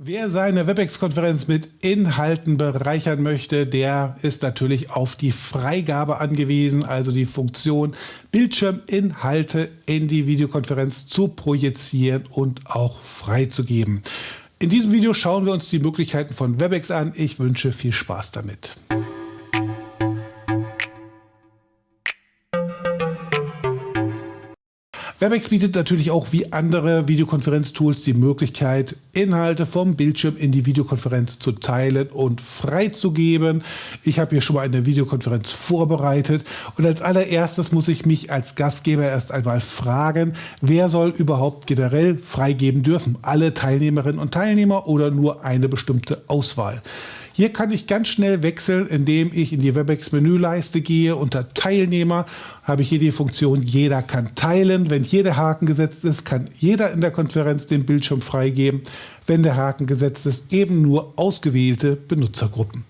Wer seine WebEx-Konferenz mit Inhalten bereichern möchte, der ist natürlich auf die Freigabe angewiesen, also die Funktion Bildschirminhalte in die Videokonferenz zu projizieren und auch freizugeben. In diesem Video schauen wir uns die Möglichkeiten von WebEx an. Ich wünsche viel Spaß damit. WebEx bietet natürlich auch wie andere Videokonferenztools die Möglichkeit, Inhalte vom Bildschirm in die Videokonferenz zu teilen und freizugeben. Ich habe hier schon mal eine Videokonferenz vorbereitet und als allererstes muss ich mich als Gastgeber erst einmal fragen, wer soll überhaupt generell freigeben dürfen? Alle Teilnehmerinnen und Teilnehmer oder nur eine bestimmte Auswahl? Hier kann ich ganz schnell wechseln, indem ich in die WebEx-Menüleiste gehe. Unter Teilnehmer habe ich hier die Funktion Jeder kann teilen. Wenn hier der Haken gesetzt ist, kann jeder in der Konferenz den Bildschirm freigeben. Wenn der Haken gesetzt ist, eben nur ausgewählte Benutzergruppen.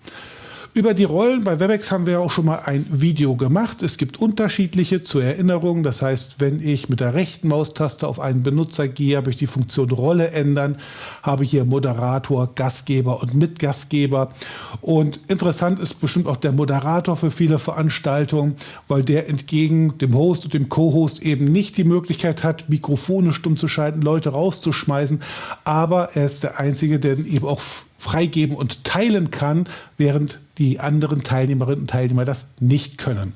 Über die Rollen bei WebEx haben wir auch schon mal ein Video gemacht. Es gibt unterschiedliche zur Erinnerung. Das heißt, wenn ich mit der rechten Maustaste auf einen Benutzer gehe, habe ich die Funktion Rolle ändern, habe hier Moderator, Gastgeber und Mitgastgeber. Und interessant ist bestimmt auch der Moderator für viele Veranstaltungen, weil der entgegen dem Host und dem Co-Host eben nicht die Möglichkeit hat, Mikrofone stumm zu schalten, Leute rauszuschmeißen. Aber er ist der Einzige, der eben auch freigeben und teilen kann, während die anderen Teilnehmerinnen und Teilnehmer das nicht können.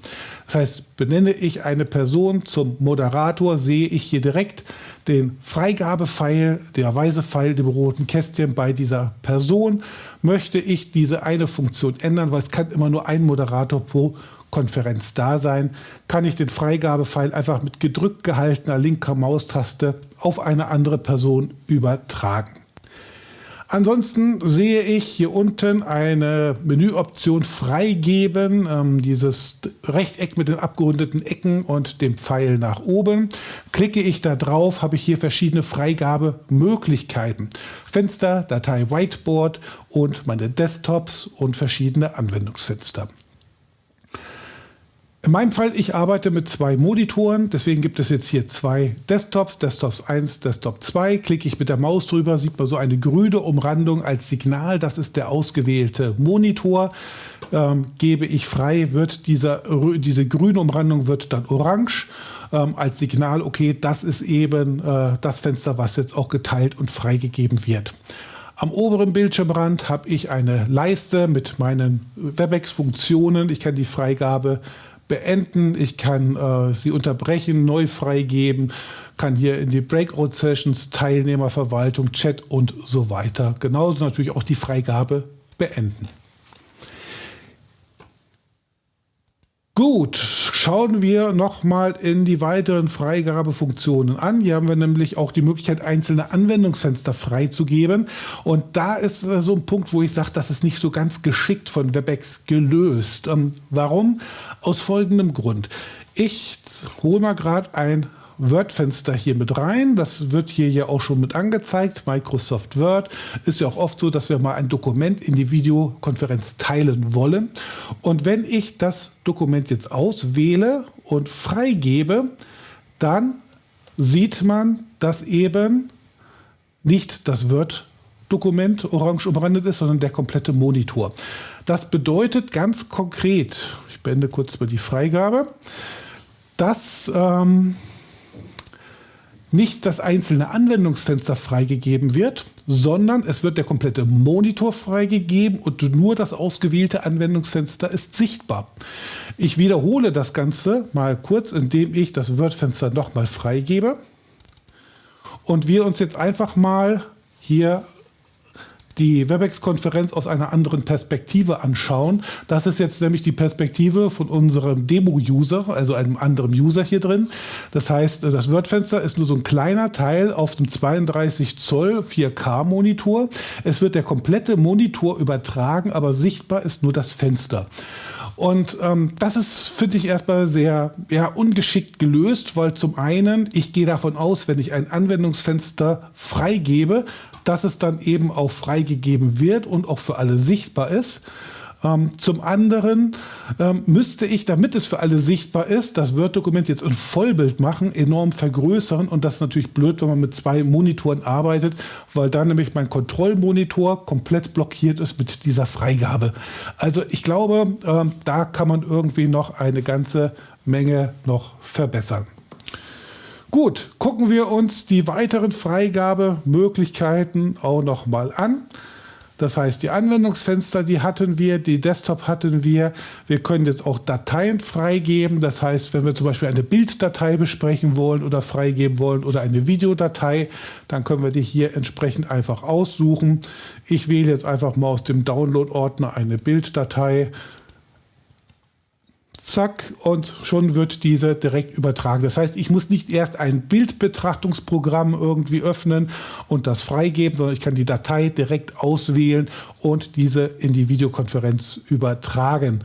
Das heißt, benenne ich eine Person zum Moderator, sehe ich hier direkt den Freigabepfeil, der weiße Pfeil, dem roten Kästchen bei dieser Person. Möchte ich diese eine Funktion ändern, weil es kann immer nur ein Moderator pro Konferenz da sein, kann ich den Freigabepfeil einfach mit gedrückt gehaltener linker Maustaste auf eine andere Person übertragen. Ansonsten sehe ich hier unten eine Menüoption Freigeben, ähm, dieses Rechteck mit den abgerundeten Ecken und dem Pfeil nach oben. Klicke ich da drauf, habe ich hier verschiedene Freigabemöglichkeiten. Fenster, Datei Whiteboard und meine Desktops und verschiedene Anwendungsfenster. In meinem Fall, ich arbeite mit zwei Monitoren, deswegen gibt es jetzt hier zwei Desktops, Desktops 1, Desktop 2. Klicke ich mit der Maus drüber, sieht man so eine grüne Umrandung als Signal, das ist der ausgewählte Monitor. Ähm, gebe ich frei, wird dieser, diese grüne Umrandung wird dann orange ähm, als Signal, okay, das ist eben äh, das Fenster, was jetzt auch geteilt und freigegeben wird. Am oberen Bildschirmrand habe ich eine Leiste mit meinen WebEx-Funktionen. Ich kann die Freigabe beenden, ich kann äh, sie unterbrechen, neu freigeben, kann hier in die Breakout-Sessions, Teilnehmerverwaltung, Chat und so weiter. Genauso natürlich auch die Freigabe beenden. Gut, schauen wir nochmal in die weiteren Freigabefunktionen an. Hier haben wir nämlich auch die Möglichkeit, einzelne Anwendungsfenster freizugeben. Und da ist äh, so ein Punkt, wo ich sage, das ist nicht so ganz geschickt von WebEx gelöst. Ähm, warum? Aus folgendem Grund. Ich hole mal gerade ein Word-Fenster hier mit rein. Das wird hier ja auch schon mit angezeigt. Microsoft Word ist ja auch oft so, dass wir mal ein Dokument in die Videokonferenz teilen wollen. Und wenn ich das Dokument jetzt auswähle und freigebe, dann sieht man, dass eben nicht das Word-Dokument orange umrandet ist, sondern der komplette Monitor. Das bedeutet ganz konkret, ich beende kurz mal die Freigabe, dass ähm, nicht das einzelne Anwendungsfenster freigegeben wird, sondern es wird der komplette Monitor freigegeben und nur das ausgewählte Anwendungsfenster ist sichtbar. Ich wiederhole das Ganze mal kurz, indem ich das Word-Fenster nochmal freigebe und wir uns jetzt einfach mal hier die WebEx-Konferenz aus einer anderen Perspektive anschauen. Das ist jetzt nämlich die Perspektive von unserem Demo-User, also einem anderen User hier drin. Das heißt, das Word-Fenster ist nur so ein kleiner Teil auf dem 32 Zoll 4K-Monitor. Es wird der komplette Monitor übertragen, aber sichtbar ist nur das Fenster. Und ähm, das ist, finde ich, erstmal sehr ja, ungeschickt gelöst, weil zum einen, ich gehe davon aus, wenn ich ein Anwendungsfenster freigebe, dass es dann eben auch freigegeben wird und auch für alle sichtbar ist. Ähm, zum anderen ähm, müsste ich, damit es für alle sichtbar ist, das Word-Dokument jetzt in Vollbild machen, enorm vergrößern und das ist natürlich blöd, wenn man mit zwei Monitoren arbeitet, weil dann nämlich mein Kontrollmonitor komplett blockiert ist mit dieser Freigabe. Also ich glaube, ähm, da kann man irgendwie noch eine ganze Menge noch verbessern. Gut, gucken wir uns die weiteren Freigabemöglichkeiten auch noch mal an. Das heißt, die Anwendungsfenster, die hatten wir, die Desktop hatten wir. Wir können jetzt auch Dateien freigeben. Das heißt, wenn wir zum Beispiel eine Bilddatei besprechen wollen oder freigeben wollen oder eine Videodatei, dann können wir die hier entsprechend einfach aussuchen. Ich wähle jetzt einfach mal aus dem Download-Ordner eine Bilddatei zack, und schon wird diese direkt übertragen. Das heißt, ich muss nicht erst ein Bildbetrachtungsprogramm irgendwie öffnen und das freigeben, sondern ich kann die Datei direkt auswählen und diese in die Videokonferenz übertragen.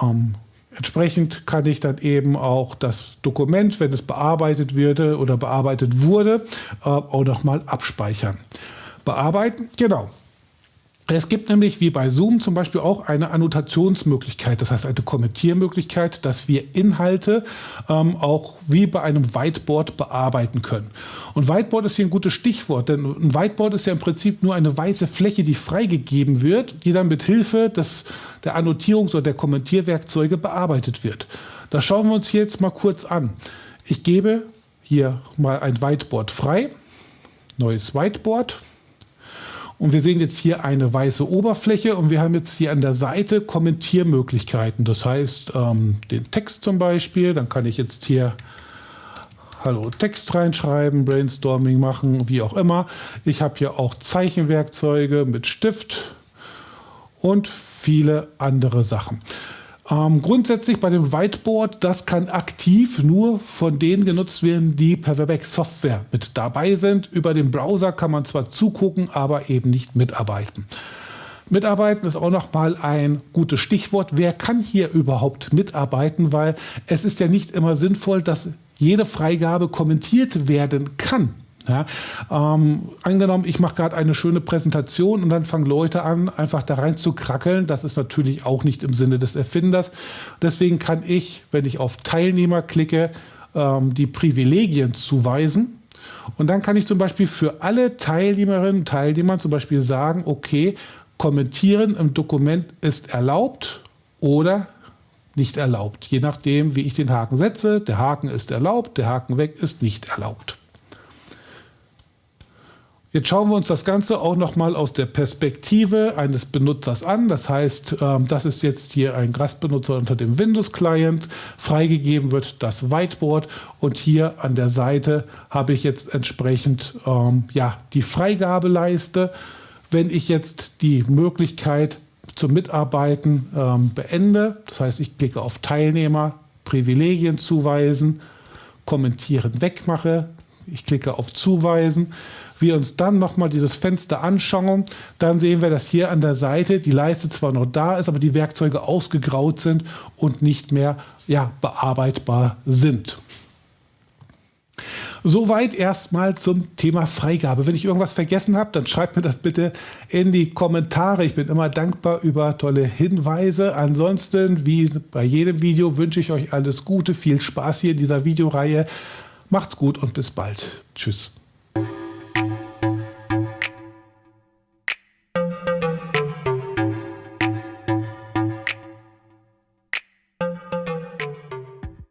Ähm, entsprechend kann ich dann eben auch das Dokument, wenn es bearbeitet wird oder bearbeitet wurde, äh, auch nochmal abspeichern. Bearbeiten, genau. Es gibt nämlich wie bei Zoom zum Beispiel auch eine Annotationsmöglichkeit, das heißt eine Kommentiermöglichkeit, dass wir Inhalte ähm, auch wie bei einem Whiteboard bearbeiten können. Und Whiteboard ist hier ein gutes Stichwort, denn ein Whiteboard ist ja im Prinzip nur eine weiße Fläche, die freigegeben wird, die dann mit Hilfe der Annotierungs- oder der Kommentierwerkzeuge bearbeitet wird. Das schauen wir uns hier jetzt mal kurz an. Ich gebe hier mal ein Whiteboard frei, neues Whiteboard. Und wir sehen jetzt hier eine weiße Oberfläche und wir haben jetzt hier an der Seite Kommentiermöglichkeiten. Das heißt, ähm, den Text zum Beispiel, dann kann ich jetzt hier Hallo Text reinschreiben, Brainstorming machen, wie auch immer. Ich habe hier auch Zeichenwerkzeuge mit Stift und viele andere Sachen. Ähm, grundsätzlich bei dem Whiteboard, das kann aktiv nur von denen genutzt werden, die per Webex Software mit dabei sind. Über den Browser kann man zwar zugucken, aber eben nicht mitarbeiten. Mitarbeiten ist auch noch mal ein gutes Stichwort. Wer kann hier überhaupt mitarbeiten? Weil es ist ja nicht immer sinnvoll, dass jede Freigabe kommentiert werden kann. Ja, ähm, angenommen, ich mache gerade eine schöne Präsentation und dann fangen Leute an, einfach da rein zu krackeln. Das ist natürlich auch nicht im Sinne des Erfinders. Deswegen kann ich, wenn ich auf Teilnehmer klicke, ähm, die Privilegien zuweisen. Und dann kann ich zum Beispiel für alle Teilnehmerinnen und Teilnehmer zum Beispiel sagen, okay, kommentieren im Dokument ist erlaubt oder nicht erlaubt. Je nachdem, wie ich den Haken setze. Der Haken ist erlaubt, der Haken weg ist nicht erlaubt. Jetzt schauen wir uns das Ganze auch nochmal aus der Perspektive eines Benutzers an. Das heißt, ähm, das ist jetzt hier ein Gastbenutzer unter dem Windows-Client. Freigegeben wird das Whiteboard und hier an der Seite habe ich jetzt entsprechend ähm, ja, die Freigabeleiste. Wenn ich jetzt die Möglichkeit zum Mitarbeiten ähm, beende, das heißt, ich klicke auf Teilnehmer, Privilegien zuweisen, kommentieren wegmache, ich klicke auf Zuweisen, wir uns dann nochmal dieses Fenster anschauen, dann sehen wir, dass hier an der Seite die Leiste zwar noch da ist, aber die Werkzeuge ausgegraut sind und nicht mehr ja, bearbeitbar sind. Soweit erstmal zum Thema Freigabe. Wenn ich irgendwas vergessen habe, dann schreibt mir das bitte in die Kommentare. Ich bin immer dankbar über tolle Hinweise. Ansonsten, wie bei jedem Video, wünsche ich euch alles Gute, viel Spaß hier in dieser Videoreihe. Macht's gut und bis bald. Tschüss.